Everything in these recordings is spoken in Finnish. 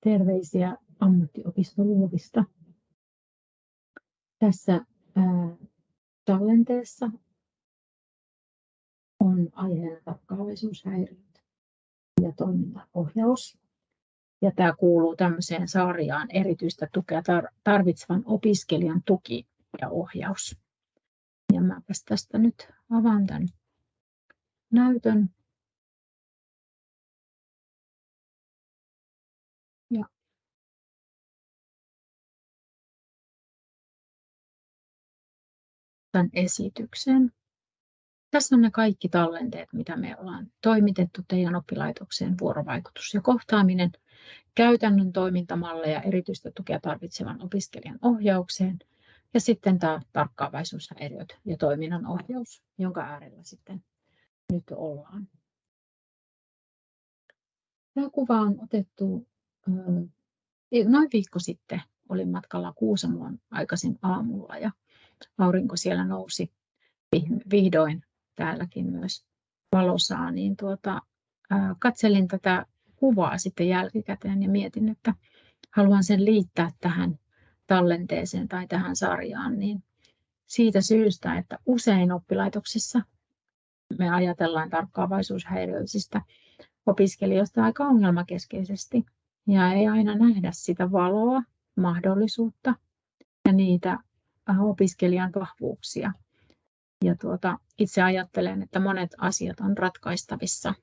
Terveisiä ammattiopistoluovista. Tässä ää, tallenteessa on aiheena tarkkaavaisuushäiriöt ja toimintaohjaus. Ja tämä kuuluu tämmöiseen sarjaan erityistä tukea tarvitsevan opiskelijan tuki ja ohjaus. Ja mäpäs tästä nyt avaan tämän näytön. Tämän esityksen. Tässä on ne kaikki tallenteet, mitä me ollaan toimitettu teidän oppilaitokseen, vuorovaikutus ja kohtaaminen, käytännön toimintamalleja erityistä tukea tarvitsevan opiskelijan ohjaukseen ja sitten tämä tarkkaavaisuushäiriöt ja toiminnan ohjaus, jonka äärellä sitten nyt ollaan. Tämä kuva on otettu noin viikko sitten. Olin matkalla Kuusamoon aikaisin aamulla ja aurinko siellä nousi vihdoin täälläkin myös valosaa, niin tuota, katselin tätä kuvaa sitten jälkikäteen ja mietin, että haluan sen liittää tähän tallenteeseen tai tähän sarjaan, niin siitä syystä, että usein oppilaitoksissa me ajatellaan tarkkaavaisuushäiriöisistä opiskelijoista aika ongelmakeskeisesti ja ei aina nähdä sitä valoa, mahdollisuutta ja niitä opiskelijan vahvuuksia. Ja tuota, itse ajattelen, että monet asiat on ratkaistavissa,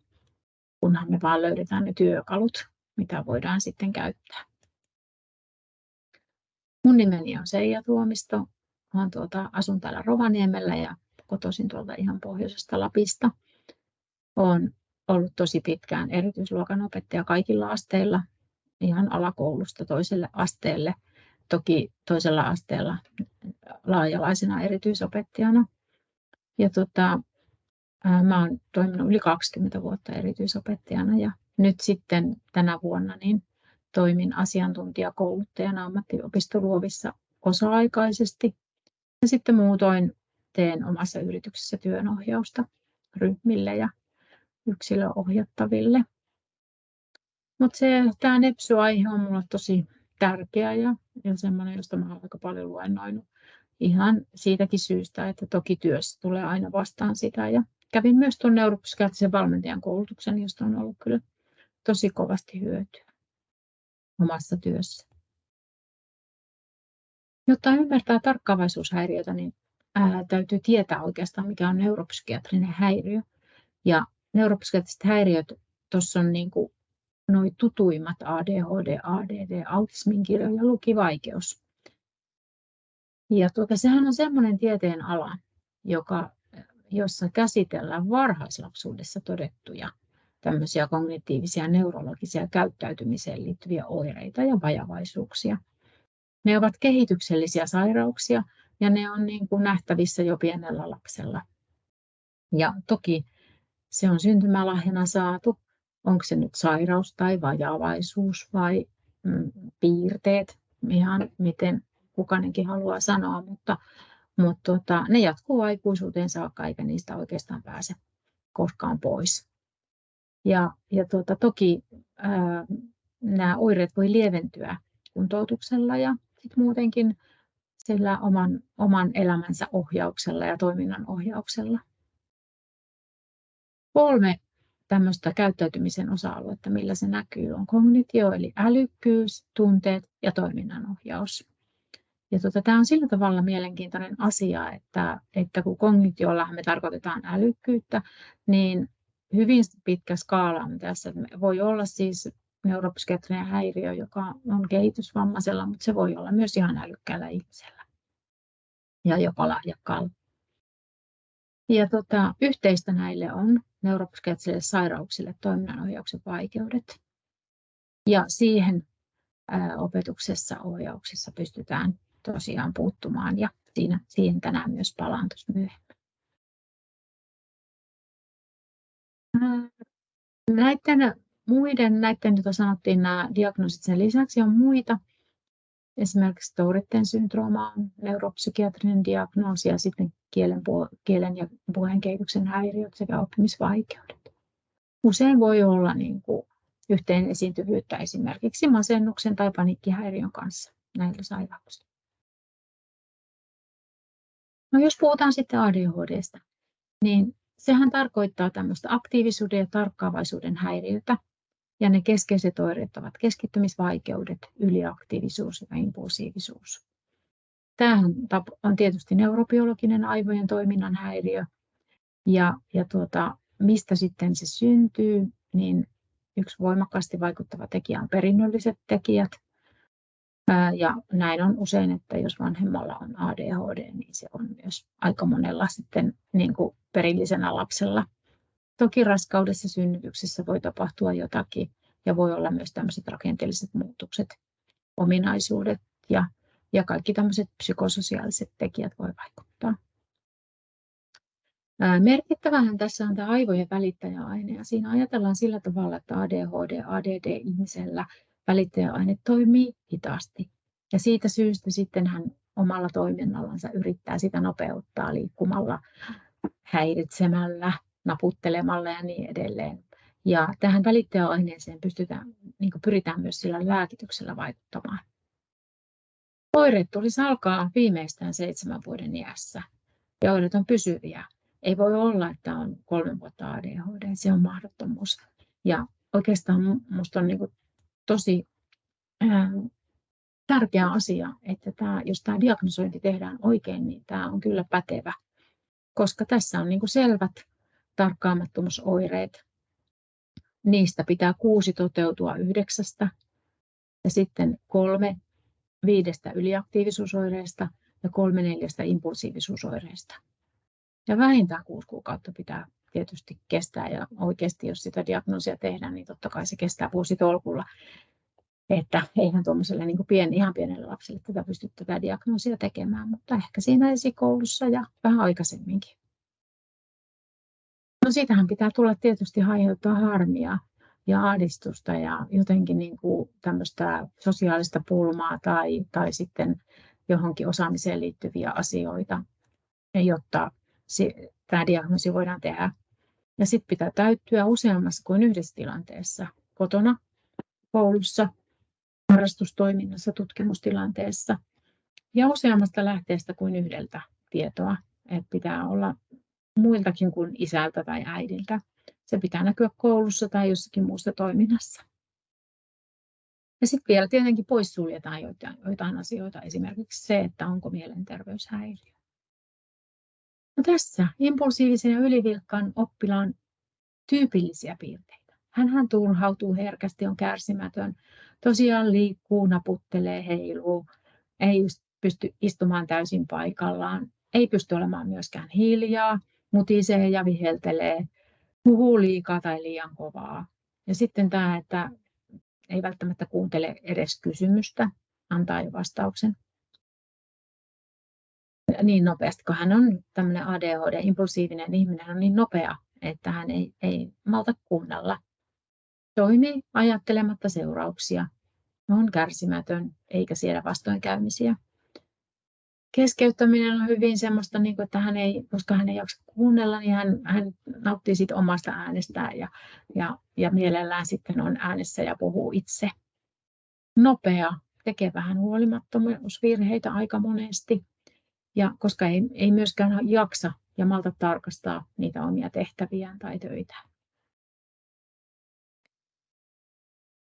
kunhan me vaan löydetään ne työkalut, mitä voidaan sitten käyttää. Mun nimeni on Seija Tuomisto. Olen tuota, asun täällä Rovaniemellä ja kotoisin tuolta ihan pohjoisesta Lapista. Olen ollut tosi pitkään erityisluokan opettaja kaikilla asteilla, ihan alakoulusta toiselle asteelle. Toki toisella asteella laajalaisena erityisopettajana. Ja tota, mä olen toiminut yli 20 vuotta erityisopettajana ja nyt sitten tänä vuonna niin toimin asiantuntijakouluttajana ammattiopistoluovissa osa-aikaisesti. Ja sitten muutoin teen omassa yrityksessä työnohjausta ryhmille ja yksilöohjattaville. Mutta tämä nepsy-aihe on minulle tosi tärkeä ja, ja sellainen, josta mä olen aika paljon luennoinut ihan siitäkin syystä, että toki työssä tulee aina vastaan sitä. Ja kävin myös tuon neuropsykiatrisen valmentajan koulutuksen, josta on ollut kyllä tosi kovasti hyötyä omassa työssä. Jotta ymmärtää tarkkaavaisuushäiriötä, niin ää, täytyy tietää oikeastaan, mikä on neuropsykiatrinen häiriö. Ja neuropsykiatriset häiriöt, tuossa on niin kuin noi tutuimmat ADHD, ADD, autismin kirjo ja lukivaikeus. Ja tuota, sehän on semmoinen tieteen ala, joka, jossa käsitellään varhaislapsuudessa todettuja tämmöisiä kognitiivisia neurologisia käyttäytymiseen liittyviä oireita ja vajavaisuuksia. Ne ovat kehityksellisiä sairauksia ja ne on niin kuin nähtävissä jo pienellä lapsella. Ja toki se on syntymälahjana saatu. Onko se nyt sairaus tai vajavaisuus vai mm, piirteet, ihan miten kukainenkin haluaa sanoa, mutta, mutta tota, ne jatkuu aikuisuuteen saakka eikä niistä oikeastaan pääse koskaan pois. Ja, ja tuota, toki ää, nämä oireet voi lieventyä kuntoutuksella ja sit muutenkin sillä oman, oman elämänsä ohjauksella ja toiminnan ohjauksella. Kolme tämmöistä käyttäytymisen osa-aluetta, millä se näkyy, on kognitio eli älykkyys, tunteet ja toiminnanohjaus. Ja tota, tämä on sillä tavalla mielenkiintoinen asia, että, että kun kognitiolla me tarkoitetaan älykkyyttä, niin hyvin pitkä skaala on tässä. Voi olla siis neuropsykiatrinen häiriö, joka on kehitysvammaisella, mutta se voi olla myös ihan älykkäällä ihmisellä ja jopa lahjakkaalla. Ja tota, yhteistä näille on neuropsykiatrisille sairauksille toiminnanohjauksen vaikeudet. Ja siihen opetuksessa, ohjauksessa pystytään tosiaan puuttumaan ja siinä, siihen tänään myös palaan tuossa myöhemmin. Näiden muiden, näiden, joita sanottiin nämä diagnoosit sen lisäksi on muita. Esimerkiksi Touritten syndrooma on neuropsykiatrinen diagnoosi ja sitten kielen, kielen ja puheen kehityksen häiriöt sekä oppimisvaikeudet. Usein voi olla niin kuin yhteen esiintyvyyttä esimerkiksi masennuksen tai paniikkihäiriön kanssa näillä sairauksilla. No jos puhutaan sitten ADHDsta, niin sehän tarkoittaa tämmöistä aktiivisuuden ja tarkkaavaisuuden häiriötä. Ja ne keskeiset oireet ovat keskittymisvaikeudet, yliaktiivisuus ja impulsiivisuus. Tämähän on tietysti neurobiologinen aivojen toiminnan häiriö. Ja, ja tuota, mistä sitten se syntyy, niin yksi voimakkaasti vaikuttava tekijä on perinnölliset tekijät. Ja näin on usein, että jos vanhemmalla on ADHD, niin se on myös aika monella sitten niin kuin perillisenä lapsella. Toki raskaudessa synnytyksessä voi tapahtua jotakin ja voi olla myös tämmöiset rakenteelliset muutokset, ominaisuudet ja, ja kaikki tämmöiset psykososiaaliset tekijät voi vaikuttaa. Merkittävähän tässä on tämä aivojen välittäjäaine ja siinä ajatellaan sillä tavalla, että ADHD, ADD-ihmisellä välittäjäaine toimii hitaasti. Ja siitä syystä sitten hän omalla toiminnallansa yrittää sitä nopeuttaa liikkumalla, häiritsemällä, naputtelemalla ja niin edelleen. Ja tähän välittäjäaineeseen pystytään, niin pyritään myös sillä lääkityksellä vaikuttamaan. Oireet tulisi alkaa viimeistään seitsemän vuoden iässä ja oireet on pysyviä. Ei voi olla, että on kolme vuotta ADHD, se on mahdottomuus. Ja oikeastaan minusta on niin tosi ää, tärkeä asia, että tämä, jos tämä diagnosointi tehdään oikein, niin tämä on kyllä pätevä, koska tässä on niin selvät tarkkaamattomuusoireet. Niistä pitää kuusi toteutua yhdeksästä ja sitten kolme viidestä yliaktiivisuusoireesta ja kolme neljästä impulsiivisuusoireesta. Ja vähintään kuusi kuukautta pitää tietysti kestää ja oikeasti jos sitä diagnoosia tehdään, niin totta kai se kestää vuositolkulla. Että eihän tuommoiselle niin pien, ihan pienelle lapselle tätä pysty tätä diagnoosia tekemään, mutta ehkä siinä esikoulussa ja vähän aikaisemminkin. No siitähän pitää tulla tietysti aiheuttaa harmia ja ahdistusta ja jotenkin niin kuin tämmöistä sosiaalista pulmaa tai, tai sitten johonkin osaamiseen liittyviä asioita, jotta tämä diagnoosi voidaan tehdä. Ja sitten pitää täyttyä useammassa kuin yhdessä tilanteessa, kotona, koulussa, harrastustoiminnassa, tutkimustilanteessa ja useammasta lähteestä kuin yhdeltä tietoa. Et pitää olla muiltakin kuin isältä tai äidiltä. Se pitää näkyä koulussa tai jossakin muussa toiminnassa. Ja sitten vielä tietenkin poissuljetaan joitain, joitain asioita, esimerkiksi se, että onko mielenterveyshäiriö. No tässä impulsiivisen ja ylivilkkaan oppilaan tyypillisiä piirteitä. Hän turhautuu herkästi, on kärsimätön, tosiaan liikkuu, naputtelee, heiluu, ei pysty istumaan täysin paikallaan, ei pysty olemaan myöskään hiljaa, mutisee ja viheltelee, puhuu liikaa tai liian kovaa. Ja sitten tämä, että ei välttämättä kuuntele edes kysymystä, antaa jo vastauksen niin nopeasti, kun hän on tämmöinen ADHD-impulsiivinen ihminen, on niin nopea, että hän ei, ei malta kuunnella. Toimii ajattelematta seurauksia, on kärsimätön eikä siedä vastoinkäymisiä. Keskeyttäminen on hyvin semmoista, niin kuin, että hän ei, koska hän ei jaksa kuunnella, niin hän, hän nauttii siitä omasta äänestään ja, ja, ja mielellään sitten on äänessä ja puhuu itse. Nopea, tekee vähän huolimattomuusvirheitä aika monesti ja koska ei, ei myöskään jaksa ja malta tarkastaa niitä omia tehtäviään tai töitä.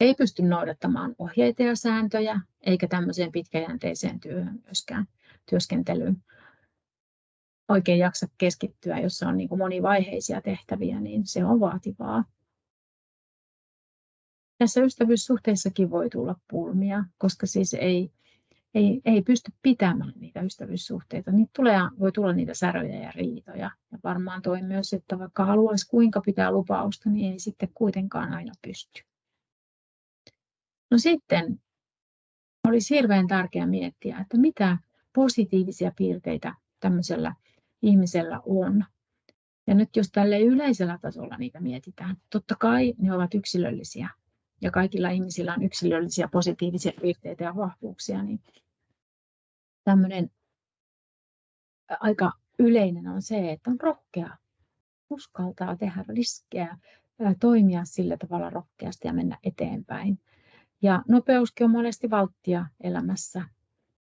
Ei pysty noudattamaan ohjeita ja sääntöjä, eikä tämmöiseen pitkäjänteiseen työhön myöskään työskentelyyn oikein jaksa keskittyä, jos on niin monivaiheisia tehtäviä, niin se on vaativaa. Tässä ystävyyssuhteissakin voi tulla pulmia, koska siis ei, ei, ei pysty pitämään niitä ystävyyssuhteita, niin tulee, voi tulla niitä säröjä ja riitoja. Ja varmaan toi myös, että vaikka haluaisi kuinka pitää lupausta, niin ei sitten kuitenkaan aina pysty. No sitten olisi hirveän tärkeää miettiä, että mitä positiivisia piirteitä tämmöisellä ihmisellä on. Ja nyt jos tälle yleisellä tasolla niitä mietitään, totta kai ne ovat yksilöllisiä ja kaikilla ihmisillä on yksilöllisiä positiivisia piirteitä ja vahvuuksia, niin tämmöinen aika yleinen on se, että on rohkea, uskaltaa tehdä riskejä, toimia sillä tavalla rohkeasti ja mennä eteenpäin. Ja nopeuskin on monesti valttia elämässä,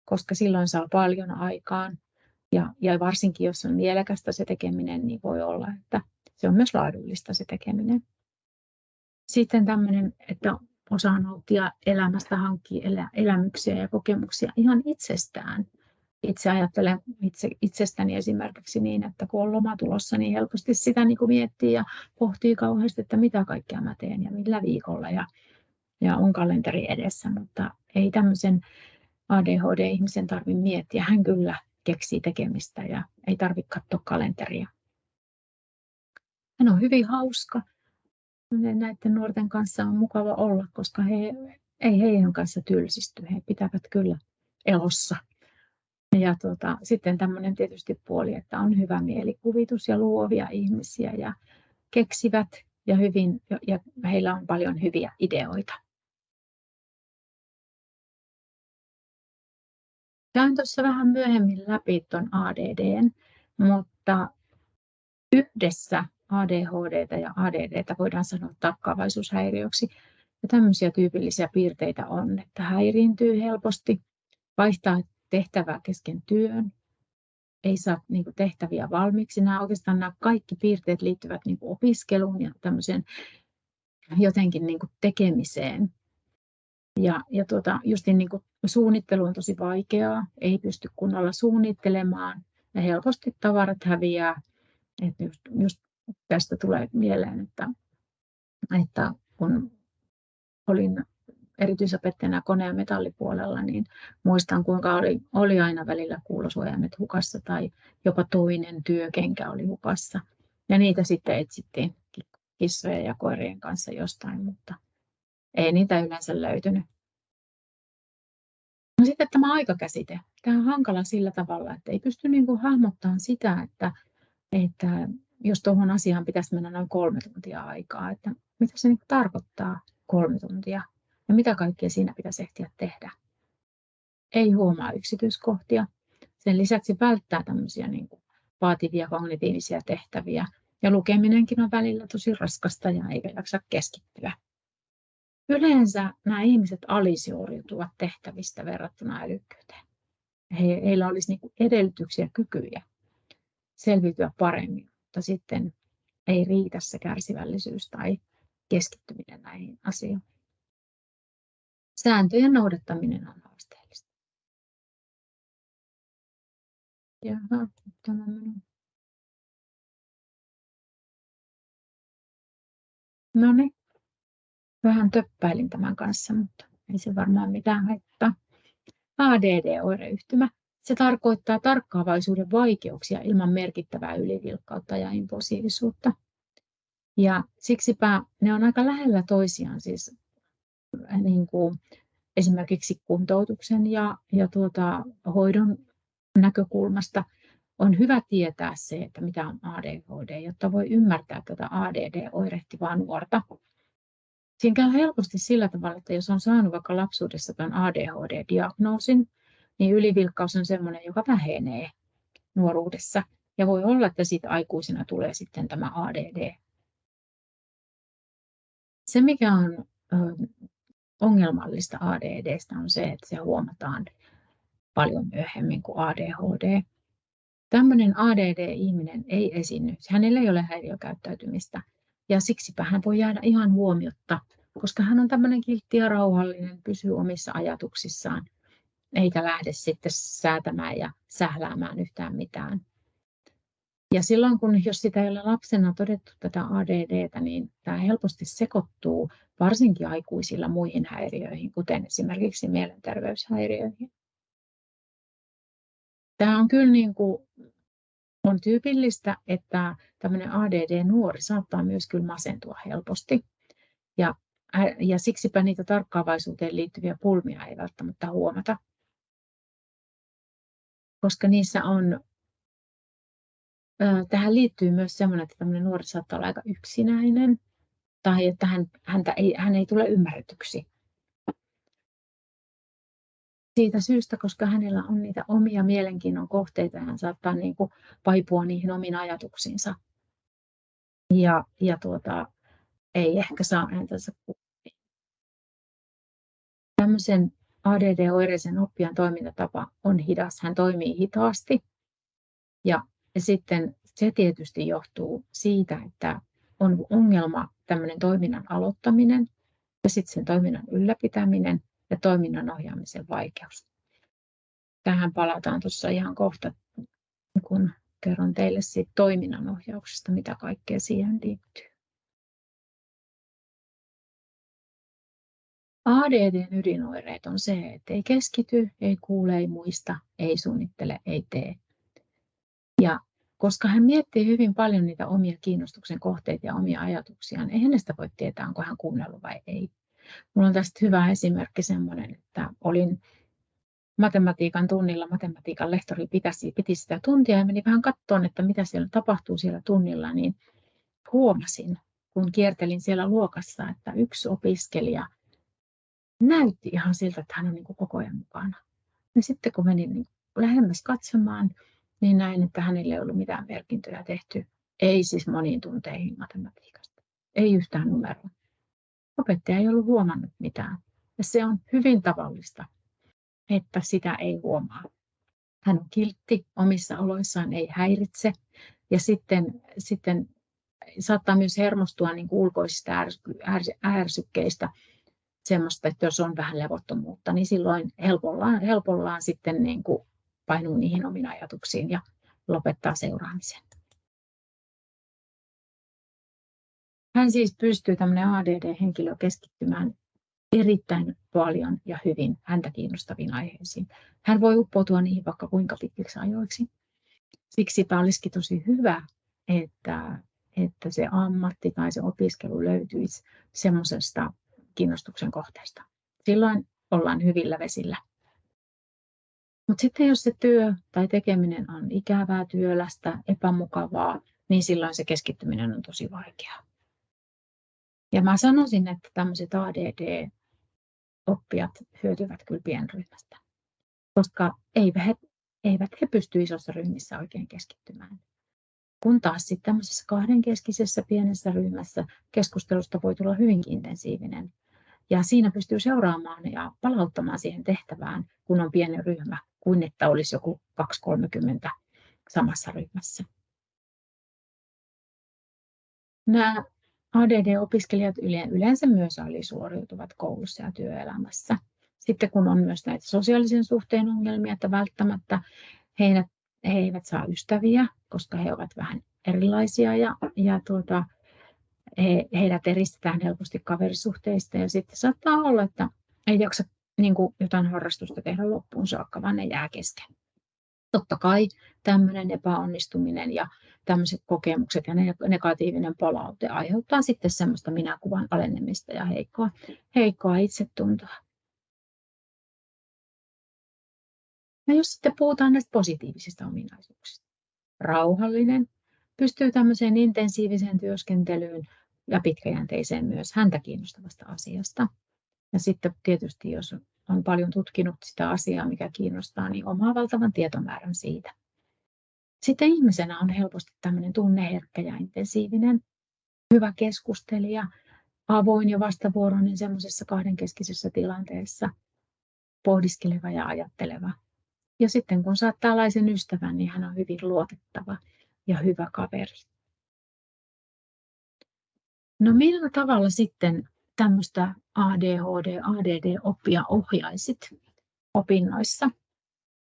koska silloin saa paljon aikaan. Ja, ja varsinkin jos on mielekästä se tekeminen, niin voi olla, että se on myös laadullista se tekeminen. Sitten tämmöinen, että osaa nauttia elämästä, hankkia elämyksiä ja kokemuksia ihan itsestään. Itse ajattelen itse, itsestäni esimerkiksi niin, että kun on loma tulossa, niin helposti sitä niin kuin miettii ja pohtii kauheasti, että mitä kaikkea mä teen ja millä viikolla ja, ja on kalenteri edessä, mutta ei tämmöisen ADHD-ihmisen tarvitse miettiä. Hän kyllä keksii tekemistä ja ei tarvitse katsoa kalenteria. Hän on hyvin hauska. Näiden nuorten kanssa on mukava olla, koska he ei heidän kanssa tylsisty. He pitävät kyllä elossa. Ja tuota, sitten tämmöinen tietysti puoli, että on hyvä mielikuvitus ja luovia ihmisiä ja keksivät ja, hyvin, ja heillä on paljon hyviä ideoita. Käyn tuossa vähän myöhemmin läpi tuon ADDn, mutta yhdessä ADHD ja ADD voidaan sanoa tarkkaavaisuushäiriöksi. Ja tämmöisiä tyypillisiä piirteitä on, että häiriintyy helposti, vaihtaa tehtävää kesken työn, ei saa niin kuin, tehtäviä valmiiksi. Nämä oikeastaan nämä kaikki piirteet liittyvät niin kuin, opiskeluun ja jotenkin niin kuin, tekemiseen. Ja, ja tuota, justin niin kuin, suunnittelu on tosi vaikeaa, ei pysty kunnolla suunnittelemaan ja helposti tavarat häviää. Että just, just tästä tulee mieleen, että, että kun olin erityisopettajana kone- ja metallipuolella, niin muistan kuinka oli, oli aina välillä kuulosuojaimet hukassa tai jopa toinen työkenkä oli hukassa. Ja niitä sitten etsittiin kissojen ja koirien kanssa jostain, mutta ei niitä yleensä löytynyt. No sitten tämä aikakäsite. Tämä on hankala sillä tavalla, että ei pysty niin kuin hahmottamaan sitä, että, että jos tuohon asiaan pitäisi mennä noin kolme tuntia aikaa, että mitä se niin tarkoittaa kolme tuntia ja mitä kaikkea siinä pitäisi ehtiä tehdä. Ei huomaa yksityiskohtia. Sen lisäksi välttää tämmöisiä niin kuin vaativia kognitiivisia tehtäviä. Ja lukeminenkin on välillä tosi raskasta ja eikä jaksa keskittyä. Yleensä nämä ihmiset alisuoriutuvat tehtävistä verrattuna älykkyyteen. He, heillä olisi niin edellytyksiä kykyjä selviytyä paremmin, mutta sitten ei riitä se kärsivällisyys tai keskittyminen näihin asioihin. Sääntöjen noudattaminen on haasteellista. Jaha, tämä minun. No niin, vähän töppäilin tämän kanssa, mutta ei se varmaan mitään haittaa. ADD-oireyhtymä. Se tarkoittaa tarkkaavaisuuden vaikeuksia ilman merkittävää ylivilkkautta ja impulsiivisuutta. Ja siksipä ne on aika lähellä toisiaan, siis niin kuin esimerkiksi kuntoutuksen ja, ja tuota, hoidon näkökulmasta on hyvä tietää se, että mitä on ADHD, jotta voi ymmärtää tätä ADD-oirehtivaa nuorta. Siinä käy helposti sillä tavalla, että jos on saanut vaikka lapsuudessa tämän ADHD-diagnoosin, niin ylivilkkaus on sellainen, joka vähenee nuoruudessa. Ja voi olla, että siitä aikuisena tulee sitten tämä ADD. Se, mikä on ongelmallista ADDstä on se, että se huomataan paljon myöhemmin kuin ADHD. Tämmöinen ADD-ihminen ei esiinny, hänellä ei ole häiriökäyttäytymistä ja siksipä hän voi jäädä ihan huomiotta, koska hän on tämmöinen kiltti ja rauhallinen, pysyy omissa ajatuksissaan, eikä lähde sitten säätämään ja sähläämään yhtään mitään. Ja silloin, kun jos sitä ei ole lapsena todettu tätä ADDtä, niin tämä helposti sekoittuu varsinkin aikuisilla muihin häiriöihin, kuten esimerkiksi mielenterveyshäiriöihin. Tämä on kyllä niin kuin, on tyypillistä, että tämmöinen ADD-nuori saattaa myös kyllä masentua helposti. Ja, ja siksipä niitä tarkkaavaisuuteen liittyviä pulmia ei välttämättä huomata. Koska niissä on tähän liittyy myös sellainen, että tämmöinen nuori saattaa olla aika yksinäinen tai että hän, häntä ei, hän ei tule ymmärretyksi. Siitä syystä, koska hänellä on niitä omia mielenkiinnon kohteita, hän saattaa niin kuin vaipua niihin omiin ajatuksiinsa. Ja, ja tuota, ei ehkä saa ääntänsä kuuluviin. Tämmöisen ADD-oireisen oppijan toimintatapa on hidas. Hän toimii hitaasti ja sitten se tietysti johtuu siitä, että on ongelma tämmöinen toiminnan aloittaminen ja sitten sen toiminnan ylläpitäminen ja toiminnan ohjaamisen vaikeus. Tähän palataan tuossa ihan kohta, kun kerron teille siitä toiminnan ohjauksesta, mitä kaikkea siihen liittyy. ADDn ydinoireet on se, että ei keskity, ei kuule, ei muista, ei suunnittele, ei tee. Ja koska hän miettii hyvin paljon niitä omia kiinnostuksen kohteita ja omia ajatuksiaan, ei hänestä voi tietää, onko hän kuunnellut vai ei. Minulla on tästä hyvä esimerkki semmoinen, että olin matematiikan tunnilla, matematiikan lehtori pitäisi, piti sitä tuntia ja meni vähän katsomaan, että mitä siellä tapahtuu siellä tunnilla, niin huomasin, kun kiertelin siellä luokassa, että yksi opiskelija näytti ihan siltä, että hän on niin kuin koko ajan mukana. Ja sitten kun menin niin lähemmäs katsomaan, niin näin, että hänelle ei ollut mitään merkintöjä tehty. Ei siis moniin tunteihin matematiikasta. Ei yhtään numeroa. Opettaja ei ollut huomannut mitään. Ja se on hyvin tavallista, että sitä ei huomaa. Hän on kiltti omissa oloissaan, ei häiritse. Ja sitten, sitten saattaa myös hermostua niin kuin ulkoisista ärsykkeistä semmoista, että jos on vähän levottomuutta, niin silloin helpollaan, helpollaan sitten niin kuin painuu niihin omiin ajatuksiin ja lopettaa seuraamisen. Hän siis pystyy tämmöinen ADD-henkilö keskittymään erittäin paljon ja hyvin häntä kiinnostaviin aiheisiin. Hän voi uppoutua niihin vaikka kuinka pitkiksi ajoiksi. Siksipä olisikin tosi hyvä, että, että se ammatti tai se opiskelu löytyisi semmoisesta kiinnostuksen kohteesta. Silloin ollaan hyvillä vesillä. Mutta sitten jos se työ tai tekeminen on ikävää, työlästä, epämukavaa, niin silloin se keskittyminen on tosi vaikeaa. Ja mä sanoisin, että tämmöiset ADD-oppijat hyötyvät kyllä pienryhmästä, koska eivät he, eivät he pysty isossa ryhmissä oikein keskittymään. Kun taas sitten tämmöisessä kahdenkeskisessä pienessä ryhmässä keskustelusta voi tulla hyvinkin intensiivinen. Ja siinä pystyy seuraamaan ja palauttamaan siihen tehtävään, kun on pieni ryhmä, kuin että olisi joku 2-30 samassa ryhmässä. Nämä ADD-opiskelijat yleensä myös alisuoriutuvat koulussa ja työelämässä. Sitten kun on myös näitä sosiaalisen suhteen ongelmia, että välttämättä he, he eivät saa ystäviä, koska he ovat vähän erilaisia ja, ja tuota, he, heidät eristetään helposti kaverisuhteista ja sitten saattaa olla, että ei jaksa niin kuin jotain harrastusta tehdä loppuun saakka, vaan ne jää kesken. Totta kai tämmöinen epäonnistuminen ja tämmöiset kokemukset ja negatiivinen palaute aiheuttaa sitten semmoista minäkuvan alenemista ja heikkoa, heikkoa itsetuntoa. Ja jos sitten puhutaan näistä positiivisista ominaisuuksista. Rauhallinen, pystyy tämmöiseen intensiiviseen työskentelyyn ja pitkäjänteiseen myös häntä kiinnostavasta asiasta. Ja sitten tietysti, jos on paljon tutkinut sitä asiaa, mikä kiinnostaa, niin omaa valtavan tietomäärän siitä. Sitten ihmisenä on helposti tämmöinen tunneherkkä ja intensiivinen, hyvä keskustelija, avoin ja vastavuoroinen semmoisessa kahdenkeskisessä tilanteessa, pohdiskeleva ja ajatteleva. Ja sitten kun saat tällaisen ystävän, niin hän on hyvin luotettava ja hyvä kaveri. No millä tavalla sitten tämmöistä ADHD, ADD-oppia ohjaisit opinnoissa?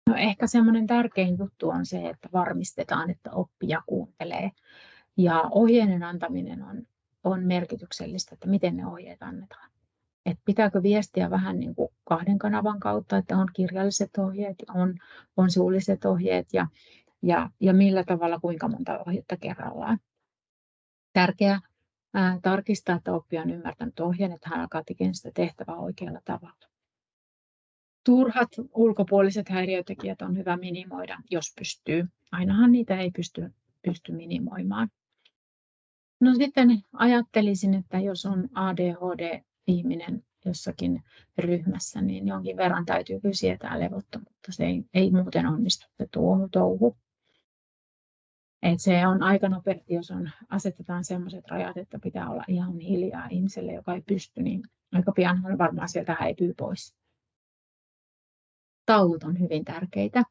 No ehkä semmoinen tärkein juttu on se, että varmistetaan, että oppija kuuntelee. Ja ohjeiden antaminen on, on merkityksellistä, että miten ne ohjeet annetaan. Et pitääkö viestiä vähän niin kuin kahden kanavan kautta, että on kirjalliset ohjeet on, on suulliset ohjeet ja, ja, ja millä tavalla, kuinka monta ohjetta kerrallaan. Tärkeää tarkistaa, että oppija on ymmärtänyt ohjeen, että hän alkaa tekemään sitä tehtävää oikealla tavalla. Turhat ulkopuoliset häiriötekijät on hyvä minimoida, jos pystyy. Ainahan niitä ei pysty, pysty minimoimaan. No sitten ajattelisin, että jos on ADHD-ihminen jossakin ryhmässä, niin jonkin verran täytyy kyllä sietää levottomuutta. Se ei, ei muuten onnistu se tuo touhu. Et se on aika nopeasti, jos on, asetetaan sellaiset rajat, että pitää olla ihan hiljaa ihmiselle, joka ei pysty, niin aika pian varmaan sieltä häipyy pois. Tauot on hyvin tärkeitä.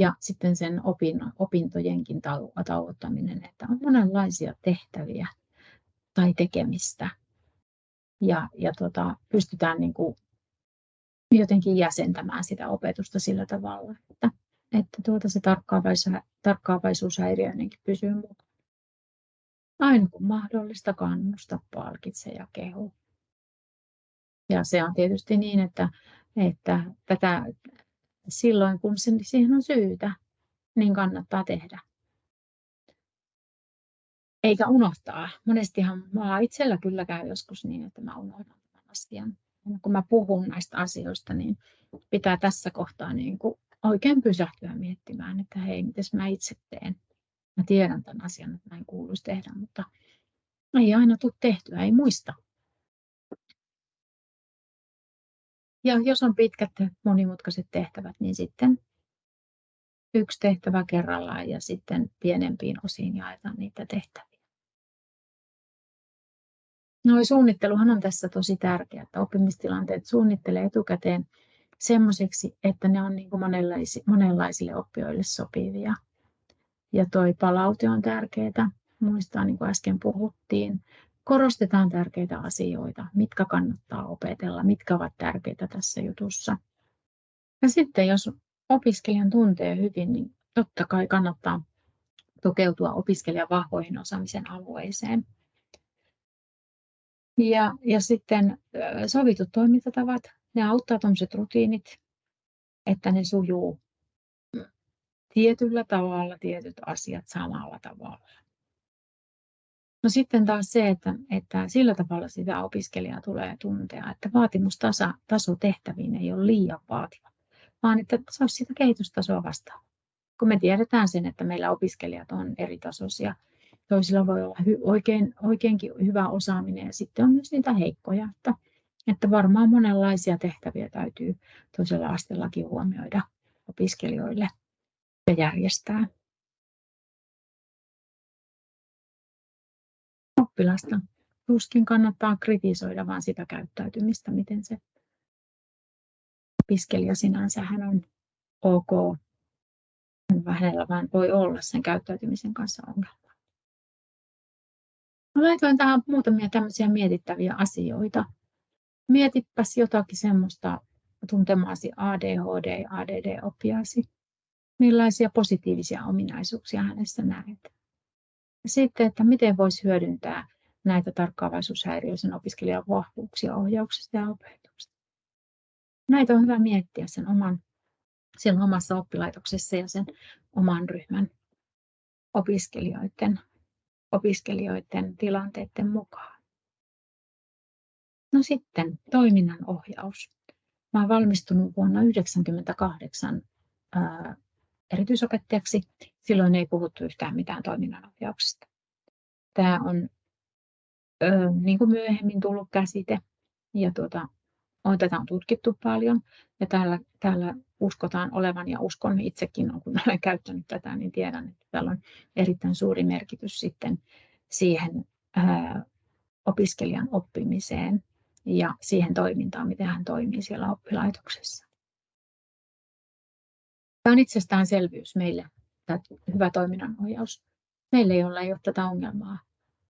Ja sitten sen opin, opintojenkin tauottaminen, että on monenlaisia tehtäviä tai tekemistä. Ja, ja tota, pystytään niin kuin jotenkin jäsentämään sitä opetusta sillä tavalla, että, että tuota se tarkkaavaisuus, tarkkaavaisuushäiriöinenkin pysyy mukana. Aina kun mahdollista kannusta, palkitse ja kehu. Ja se on tietysti niin, että, että tätä silloin kun siihen on syytä, niin kannattaa tehdä. Eikä unohtaa. Monestihan mä itsellä kyllä käy joskus niin, että mä unohdan tämän asian. Ja kun mä puhun näistä asioista, niin pitää tässä kohtaa niin kuin oikein pysähtyä miettimään, että hei, miten mä itse teen. Mä tiedän tämän asian, että näin kuuluisi tehdä, mutta ei aina tule tehtyä, ei muista. Ja jos on pitkät monimutkaiset tehtävät, niin sitten yksi tehtävä kerrallaan ja sitten pienempiin osiin jaetaan niitä tehtäviä. No suunnitteluhan on tässä tosi tärkeää, että oppimistilanteet suunnittelee etukäteen semmoiseksi, että ne on niin kuin monenlaisille, monenlaisille oppijoille sopivia. Ja toi palaute on tärkeää. Muistaa, niin kuin äsken puhuttiin, korostetaan tärkeitä asioita, mitkä kannattaa opetella, mitkä ovat tärkeitä tässä jutussa. Ja sitten jos opiskelijan tuntee hyvin, niin totta kai kannattaa tukeutua opiskelijan vahvoihin osaamisen alueeseen. Ja, ja sitten sovitut toimintatavat, ne auttaa tuommoiset rutiinit, että ne sujuu tietyllä tavalla, tietyt asiat samalla tavalla. No sitten taas se, että, että sillä tavalla sitä opiskelijaa tulee tuntea, että vaatimustaso tehtäviin ei ole liian vaativa, vaan että se sitä kehitystasoa vastaan. Kun me tiedetään sen, että meillä opiskelijat on eri tasoisia, toisilla voi olla hy, oikein, oikeinkin hyvä osaaminen ja sitten on myös niitä heikkoja, että, että varmaan monenlaisia tehtäviä täytyy toisella asteellakin huomioida opiskelijoille ja järjestää. oppilasta. Tuskin kannattaa kritisoida vaan sitä käyttäytymistä, miten se opiskelija sinänsä hän on ok. Hänellä vaan voi olla sen käyttäytymisen kanssa ongelma. Mä laitoin tähän muutamia tämmöisiä mietittäviä asioita. Mietipäs jotakin semmoista tuntemaasi ADHD, ADD-oppiasi. Millaisia positiivisia ominaisuuksia hänessä näet? Sitten, että miten voisi hyödyntää näitä tarkkaavaisuushäiriöisen opiskelijan vahvuuksia ohjauksesta ja opetuksesta. Näitä on hyvä miettiä sen oman, siellä omassa oppilaitoksessa ja sen oman ryhmän opiskelijoiden, opiskelijoiden tilanteiden mukaan. No sitten toiminnan ohjaus. Mä olen valmistunut vuonna 1998 erityisopettajaksi. Silloin ei puhuttu yhtään mitään toiminnanohjauksesta. Tämä on ö, niin kuin myöhemmin tullut käsite ja tuota, on, tätä on tutkittu paljon ja täällä, täällä uskotaan olevan ja uskon itsekin, kun olen käyttänyt tätä, niin tiedän, että täällä on erittäin suuri merkitys sitten siihen opiskelijan oppimiseen ja siihen toimintaan, miten hän toimii siellä oppilaitoksessa. Tämä on itsestäänselvyys meille, tämä hyvä toiminnanohjaus. Meille, joilla ei ole tätä ongelmaa.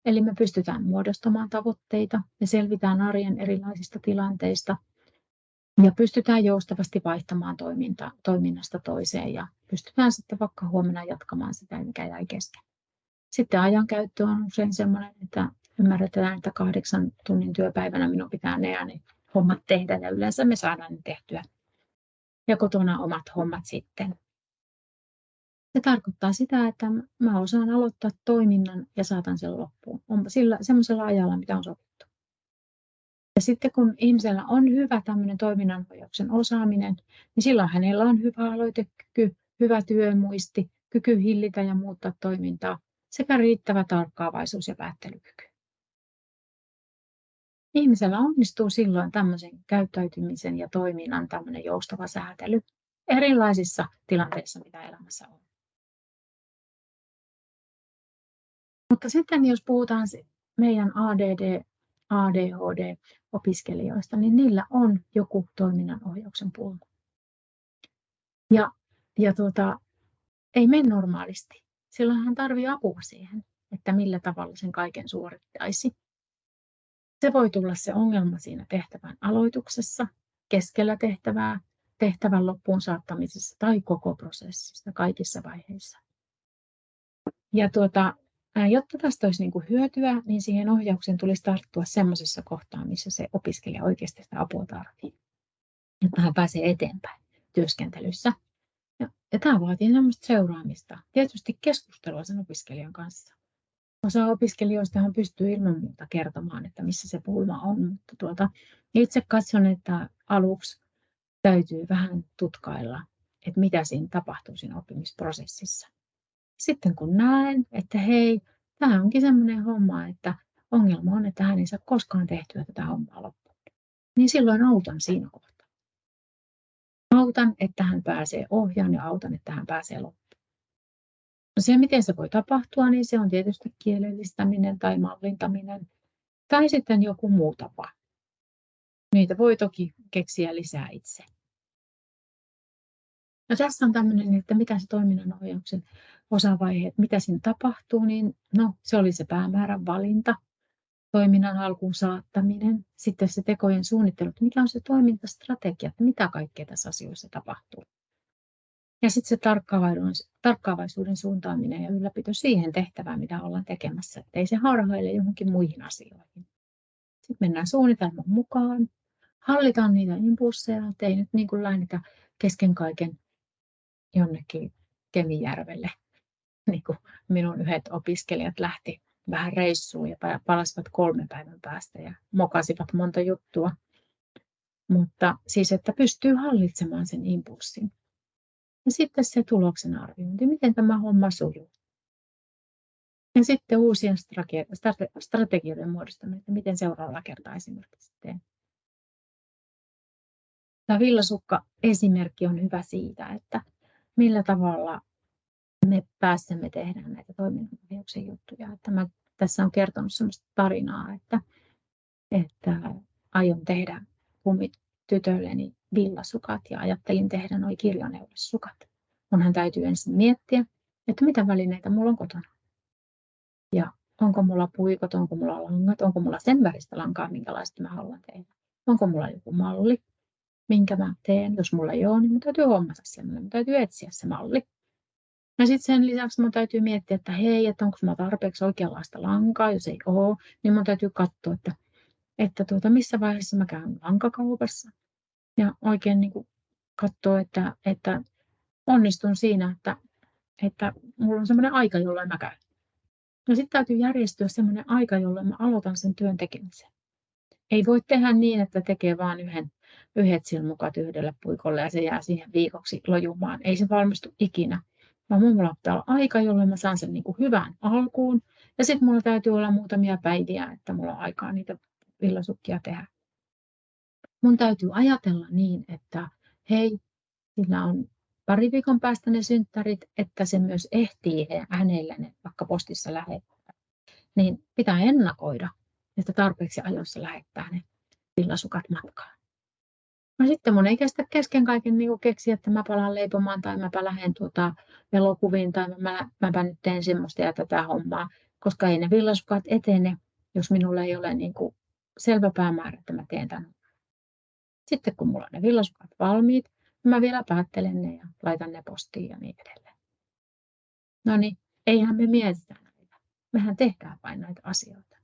Eli me pystytään muodostamaan tavoitteita, me selvitään arjen erilaisista tilanteista ja pystytään joustavasti vaihtamaan toiminta, toiminnasta toiseen ja pystytään sitten vaikka huomenna jatkamaan sitä, mikä jäi kesken. Sitten ajankäyttö on usein sellainen, että ymmärretään, että kahdeksan tunnin työpäivänä minun pitää ne ne hommat tehdä ja yleensä me saadaan ne tehtyä ja kotona omat hommat sitten. Se tarkoittaa sitä, että mä osaan aloittaa toiminnan ja saatan sen loppuun. Onpa sillä semmoisella ajalla, mitä on sovittu. Ja sitten kun ihmisellä on hyvä tämmöinen toiminnanohjauksen osaaminen, niin silloin hänellä on hyvä aloitekyky, hyvä työmuisti, kyky hillitä ja muuttaa toimintaa sekä riittävä tarkkaavaisuus ja päättelykyky. Ihmisellä onnistuu silloin tämmöisen käyttäytymisen ja toiminnan tämmöinen joustava säätely erilaisissa tilanteissa, mitä elämässä on. Mutta sitten jos puhutaan meidän ADD, ADHD-opiskelijoista, niin niillä on joku toiminnanohjauksen pulma. Ja, ja tuota, ei mene normaalisti. Silloin hän tarvitsee apua siihen, että millä tavalla sen kaiken suorittaisi. Se voi tulla se ongelma siinä tehtävän aloituksessa, keskellä tehtävää, tehtävän loppuun saattamisessa tai koko prosessissa kaikissa vaiheissa. Ja tuota, jotta tästä olisi niin kuin hyötyä, niin siihen ohjaukseen tulisi tarttua semmoisessa kohtaa, missä se opiskelija oikeasti sitä apua tarvitsee, jotta hän pääsee eteenpäin työskentelyssä. Ja, ja tämä vaatii seuraamista, tietysti keskustelua sen opiskelijan kanssa. Osa opiskelijoista pystyy ilman muuta kertomaan, että missä se pulma on, mutta tuota, itse katson, että aluksi täytyy vähän tutkailla, että mitä siinä tapahtuu siinä oppimisprosessissa. Sitten kun näen, että hei, tämä onkin sellainen homma, että ongelma on, että hän ei saa koskaan tehtyä tätä hommaa loppuun, niin silloin autan siinä kohtaa. Autan, että hän pääsee ohjaan ja autan, että hän pääsee loppuun. No se, miten se voi tapahtua, niin se on tietysti kielellistäminen tai mallintaminen tai sitten joku muu tapa. Niitä voi toki keksiä lisää itse. No tässä on tämmöinen, että mitä se toiminnanohjauksen osavaihe, mitä siinä tapahtuu, niin no, se oli se päämäärän valinta, toiminnan alkuun saattaminen, sitten se tekojen suunnittelu, että mikä on se toimintastrategia, että mitä kaikkea tässä asioissa tapahtuu. Ja sitten se tarkkaavaisuuden suuntaaminen ja ylläpito siihen tehtävään, mitä ollaan tekemässä, ettei se harhaile johonkin muihin asioihin. Sitten mennään suunnitelman mukaan, hallitaan niitä impulseja, ettei nyt niin kuin lähdetä kesken kaiken jonnekin Kemijärvelle. Niin kuin minun yhdet opiskelijat lähti vähän reissuun ja palasivat kolmen päivän päästä ja mokasivat monta juttua. Mutta siis, että pystyy hallitsemaan sen impulssin. Ja sitten se tuloksen arviointi, miten tämä homma sujuu. Ja sitten uusien strategioiden muodostaminen, että miten seuraavalla kertaa esimerkiksi teen. Tämä villasukka esimerkki on hyvä siitä, että millä tavalla me pääsemme tehdään näitä toiminnanohjauksen juttuja. Että mä tässä on kertonut sellaista tarinaa, että, että aion tehdä tytölleni villasukat ja ajattelin tehdä nuo kirjaneulessukat. Munhan täytyy ensin miettiä, että mitä välineitä mulla on kotona. Ja onko mulla puikot, onko mulla langat, onko mulla sen väristä lankaa, minkälaista mä haluan tehdä. Onko mulla joku malli, minkä mä teen. Jos mulla ei ole, niin mun täytyy hommata semmoinen, mun täytyy etsiä se malli. Ja sitten sen lisäksi mun täytyy miettiä, että hei, että onko mulla tarpeeksi oikeanlaista lankaa, jos ei ole, niin mun täytyy katsoa, että, että tuota, missä vaiheessa mä käyn lankakaupassa. Ja oikein niin kuin katsoa, että, että onnistun siinä, että, että mulla on semmoinen aika, jolloin mä käyn. No sitten täytyy järjestyä semmoinen aika, jolloin mä aloitan sen työn tekemisen. Ei voi tehdä niin, että tekee vain yhden, yhdet silmukat yhdelle puikolle ja se jää siihen viikoksi lojumaan. Ei se valmistu ikinä. Vaan mulla pitää olla aika, jolloin mä saan sen niin kuin hyvään alkuun. Ja sitten mulla täytyy olla muutamia päiviä, että mulla on aikaa niitä villasukkia tehdä. Mun täytyy ajatella niin, että hei, sillä on pari viikon päästä ne synttärit, että se myös ehtii hänelle ne vaikka postissa lähettää. Niin pitää ennakoida, että tarpeeksi ajoissa lähettää ne villasukat matkaan. No sitten mun ei kestä kesken kaiken niin keksiä, että mä palaan leipomaan tai mäpä lähden tuota elokuviin tai mä, mäpä nyt teen semmoista ja tätä hommaa, koska ei ne villasukat etene, jos minulla ei ole niin kuin selvä päämäärä, että mä teen tämän. Sitten kun mulla on ne villasukat valmiit, Mä vielä päättelen ne ja laitan ne postiin ja niin edelleen. No niin, eihän me mietitä näitä. Mehän tehdään vain näitä asioita.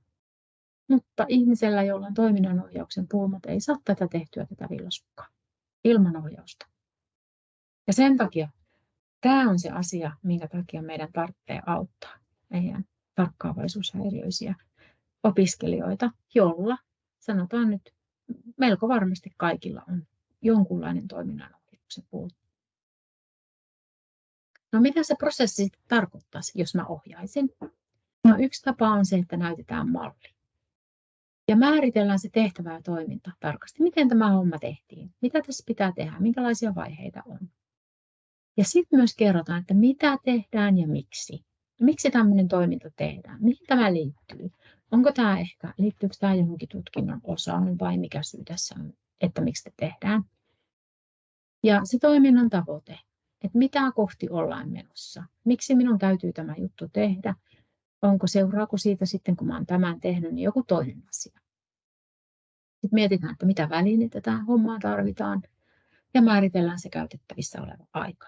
Mutta ihmisellä, jolla on toiminnanohjauksen pulmat, ei saa tätä tehtyä tätä villasukkaa ilman ohjausta. Ja sen takia tämä on se asia, minkä takia meidän tarvitsee auttaa meidän tarkkaavaisuushäiriöisiä opiskelijoita, jolla sanotaan nyt melko varmasti kaikilla on jonkunlainen toiminnan se puuttuu. No mitä se prosessi sitten tarkoittaisi, jos mä ohjaisin? No yksi tapa on se, että näytetään malli. Ja määritellään se tehtävä ja toiminta tarkasti. Miten tämä homma tehtiin? Mitä tässä pitää tehdä? Minkälaisia vaiheita on? Ja sitten myös kerrotaan, että mitä tehdään ja miksi. miksi tämmöinen toiminta tehdään, mihin tämä liittyy. Onko tämä ehkä, liittyykö tämä johonkin tutkinnon osaan vai mikä syy tässä on, että miksi te tehdään. Ja se toiminnan tavoite, että mitä kohti ollaan menossa. Miksi minun täytyy tämä juttu tehdä? Onko seuraako siitä sitten, kun olen tämän tehnyt, niin joku toinen asia. Sitten mietitään, että mitä välineitä tähän hommaan tarvitaan ja määritellään se käytettävissä oleva aika.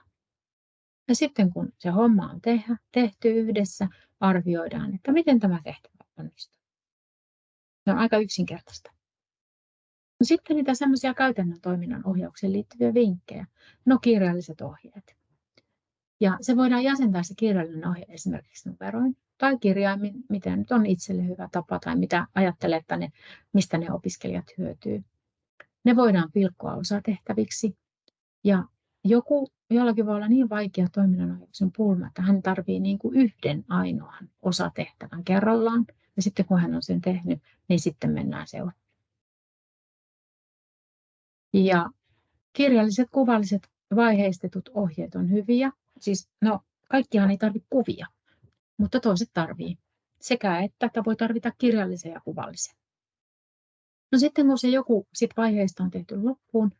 Ja sitten kun se homma on tehty yhdessä, arvioidaan, että miten tämä tehtävä onnistuu. Se on aika yksinkertaista. No sitten niitä semmoisia käytännön toiminnan ohjaukseen liittyviä vinkkejä. No kirjalliset ohjeet. Ja se voidaan jäsentää se kirjallinen ohje esimerkiksi numeroin tai kirjaimin, mitä nyt on itselle hyvä tapa tai mitä ajattelee, että ne, mistä ne opiskelijat hyötyy. Ne voidaan pilkkoa osatehtäviksi ja joku, jollakin voi olla niin vaikea toiminnanohjauksen pulma, että hän tarvitsee niin kuin yhden ainoan osatehtävän kerrallaan ja sitten kun hän on sen tehnyt, niin sitten mennään seuraavaan. Ja kirjalliset, kuvalliset, vaiheistetut ohjeet on hyviä. Siis, no, kaikkiaan ei tarvitse kuvia, mutta toiset tarvii. Sekä että, että voi tarvita kirjallisen ja kuvallisen. No sitten kun se joku sit vaiheista on tehty loppuun,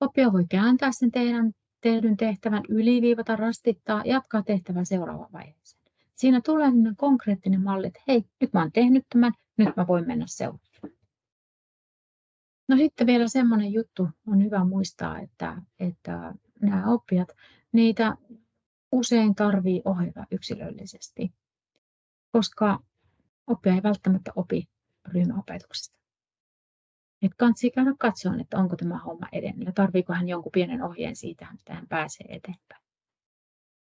oppija voi kääntää sen teidän, tehdyn tehtävän, yliviivata, rastittaa, jatkaa tehtävää seuraavaan vaiheeseen. Siinä tulee konkreettinen malli, että hei, nyt mä oon tehnyt tämän, nyt mä voin mennä seuraavaan. No sitten vielä semmoinen juttu on hyvä muistaa, että, että nämä oppijat, niitä usein tarvii ohjata yksilöllisesti, koska oppija ei välttämättä opi ryhmäopetuksesta. Et kansi käydä katsoa, että onko tämä homma edennyt ja tarviiko hän jonkun pienen ohjeen siitä, että hän pääsee eteenpäin.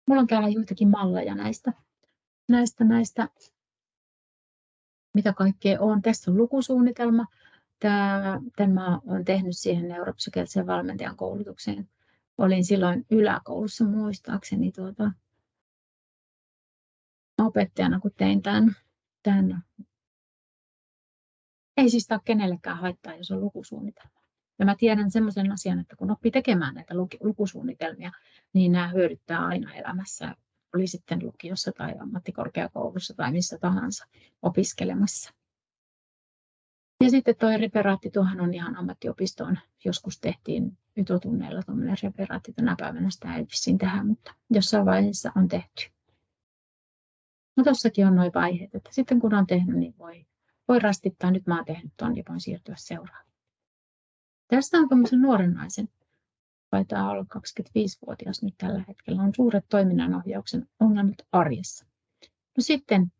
Mulla on täällä joitakin malleja näistä, näistä, näistä mitä kaikkea on. Tässä on lukusuunnitelma, Tämä, tämä olen tehnyt siihen neuropsykiatrisen valmentajan koulutukseen. Olin silloin yläkoulussa muistaakseni tuota, opettajana, kun tein tämän, tämän. Ei siis ole kenellekään haittaa, jos on lukusuunnitelma. Ja mä tiedän semmoisen asian, että kun oppii tekemään näitä lukusuunnitelmia, niin nämä hyödyttää aina elämässä, oli sitten lukiossa tai ammattikorkeakoulussa tai missä tahansa opiskelemassa. Ja sitten tuo referaatti, tuohan on ihan ammattiopistoon. Joskus tehtiin ytotunneilla tuommoinen referaatti tänä päivänä, sitä ei vissiin tähän, mutta jossain vaiheessa on tehty. No tuossakin on noin vaiheet, että sitten kun on tehnyt, niin voi, voi rastittaa, nyt mä oon tehnyt tuon ja voin siirtyä seuraavaan. Tästä on tämmöisen nuoren naisen, taitaa olla 25-vuotias nyt tällä hetkellä, on suuret toiminnanohjauksen ongelmat arjessa. No sitten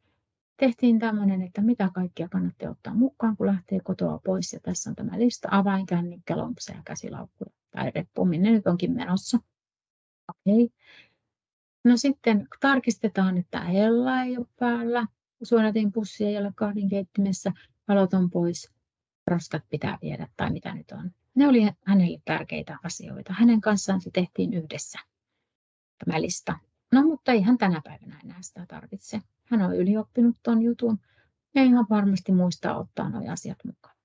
tehtiin tämmöinen, että mitä kaikkia kannattaa ottaa mukaan, kun lähtee kotoa pois. Ja tässä on tämä lista, avainkännykkä, lompsa ja käsilaukku tai reppu, minne nyt onkin menossa. Okei. Okay. No sitten tarkistetaan, että hella ei ole päällä, suodatin pussi ei ole kahden keittimessä, valot on pois, roskat pitää viedä tai mitä nyt on. Ne oli hänelle tärkeitä asioita. Hänen kanssaan se tehtiin yhdessä, tämä lista. No mutta ei hän tänä päivänä enää sitä tarvitse. Hän on ylioppinut tuon jutun ja ihan varmasti muistaa ottaa nuo asiat mukaan.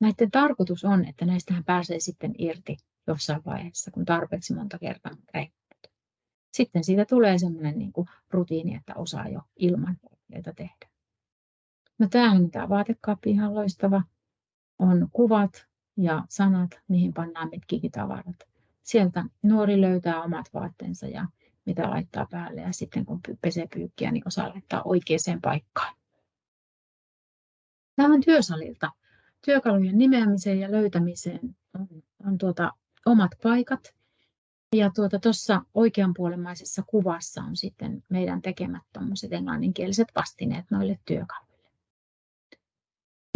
Näiden tarkoitus on, että näistä hän pääsee sitten irti jossain vaiheessa, kun tarpeeksi monta kertaa rehkunut. Sitten siitä tulee sellainen niin kuin rutiini, että osaa jo ilman ohjeita tehdä. No tämähän on tämä vaatekaappi ihan loistava. On kuvat ja sanat, mihin pannaan mitkin tavarat. Sieltä nuori löytää omat vaatteensa ja mitä laittaa päälle ja sitten kun pesee pyykkiä, niin osaa laittaa oikeaan paikkaan. Tämä on työsalilta. Työkalujen nimeämiseen ja löytämiseen on, on tuota, omat paikat. Ja tuossa tuota, oikeanpuolemaisessa kuvassa on sitten meidän tekemät englanninkieliset vastineet noille työkaluille.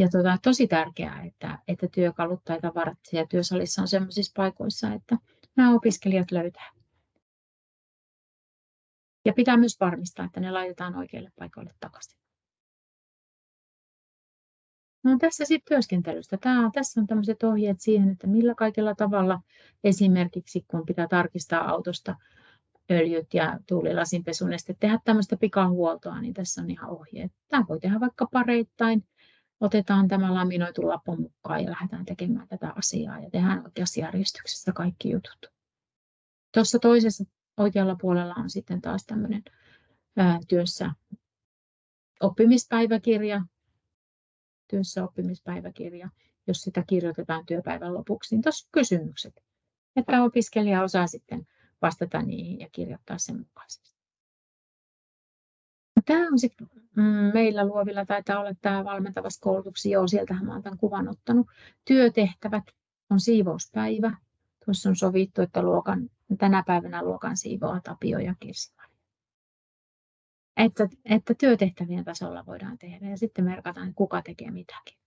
Ja tuota, tosi tärkeää, että, että työkalut tai tavarat siellä työsalissa on sellaisissa paikoissa, että nämä opiskelijat löytää. Ja pitää myös varmistaa, että ne laitetaan oikeille paikoille takaisin. No tässä sitten työskentelystä. Tämä, tässä on tämmöiset ohjeet siihen, että millä kaikilla tavalla esimerkiksi kun pitää tarkistaa autosta öljyt ja tuulilasinpesuneste, tehdä tämmöistä pikahuoltoa, niin tässä on ihan ohjeet. Tämä voi tehdä vaikka pareittain. Otetaan tämä laminoitu lappu mukaan ja lähdetään tekemään tätä asiaa ja tehdään oikeassa järjestyksessä kaikki jutut. Tuossa toisessa oikealla puolella on sitten taas tämmöinen työssä oppimispäiväkirja, työssä oppimispäiväkirja, jos sitä kirjoitetaan työpäivän lopuksi, niin tuossa kysymykset, että opiskelija osaa sitten vastata niihin ja kirjoittaa sen mukaisesti. Tämä on sitten mm, meillä luovilla taitaa olla tämä valmentavassa koulutuksessa, joo, sieltähän olen tämän kuvan ottanut. Työtehtävät on siivouspäivä. Tuossa on sovittu, että luokan, tänä päivänä luokan siivoaa Tapio ja kirsi että, että työtehtävien tasolla voidaan tehdä ja sitten merkataan, kuka tekee mitäkin.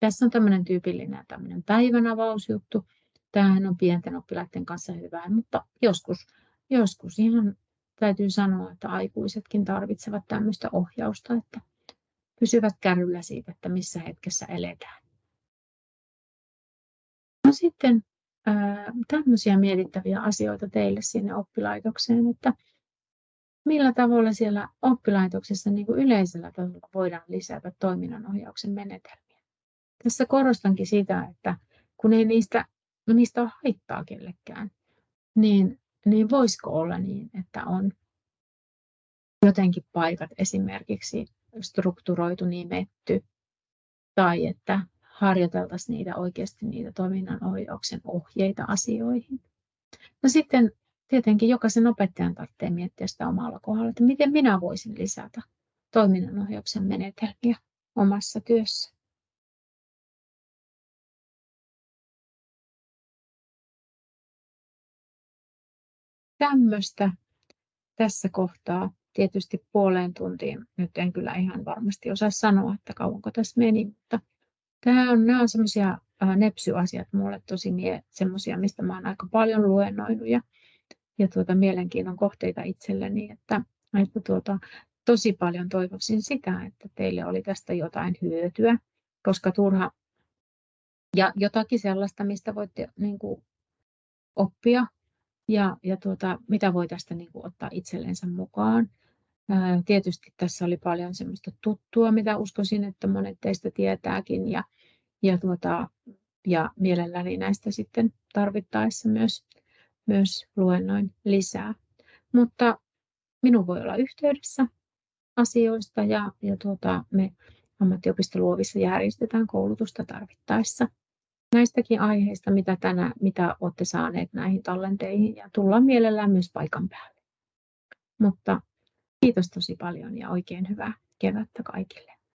Tässä on tämmöinen tyypillinen tämmöinen päivänavausjuttu. Tämähän on pienten oppilaiden kanssa hyvää, mutta joskus, joskus ihan täytyy sanoa, että aikuisetkin tarvitsevat tämmöistä ohjausta, että pysyvät kärryllä siitä, että missä hetkessä eletään. No sitten tämmöisiä mietittäviä asioita teille sinne oppilaitokseen, että millä tavalla siellä oppilaitoksessa niin kuin yleisellä tasolla voidaan lisätä toiminnanohjauksen menetelmiä. Tässä korostankin sitä, että kun ei niistä, niistä ole haittaa kellekään, niin, niin voisiko olla niin, että on jotenkin paikat esimerkiksi strukturoitu, nimetty, tai että harjoiteltaisiin niitä oikeasti niitä toiminnanohjauksen ohjeita asioihin. No sitten tietenkin jokaisen opettajan tarvitsee miettiä sitä omalla kohdalla, että miten minä voisin lisätä toiminnanohjauksen menetelmiä omassa työssä. Tämmöistä tässä kohtaa tietysti puoleen tuntiin. Nyt en kyllä ihan varmasti osaa sanoa, että kauanko tässä meni, mutta tämä on, nämä on semmoisia nepsyasiat mulle tosi mie, semmoisia, mistä mä oon aika paljon luennoinut ja ja tuota, mielenkiinnon kohteita itselleni, että, että tuota, tosi paljon toivoisin sitä, että teille oli tästä jotain hyötyä, koska turha ja jotakin sellaista, mistä voitte niin kuin, oppia ja, ja tuota, mitä voi tästä niin kuin, ottaa itsellensä mukaan. Ää, tietysti tässä oli paljon semmoista tuttua, mitä uskoisin, että monet teistä tietääkin ja, ja, tuota, ja mielelläni näistä sitten tarvittaessa myös myös luennoin lisää. Mutta minun voi olla yhteydessä asioista ja, ja tuota, me ammattiopisto Luovissa järjestetään koulutusta tarvittaessa näistäkin aiheista, mitä, tänä, mitä olette saaneet näihin tallenteihin ja tullaan mielellään myös paikan päälle. Mutta kiitos tosi paljon ja oikein hyvää kevättä kaikille.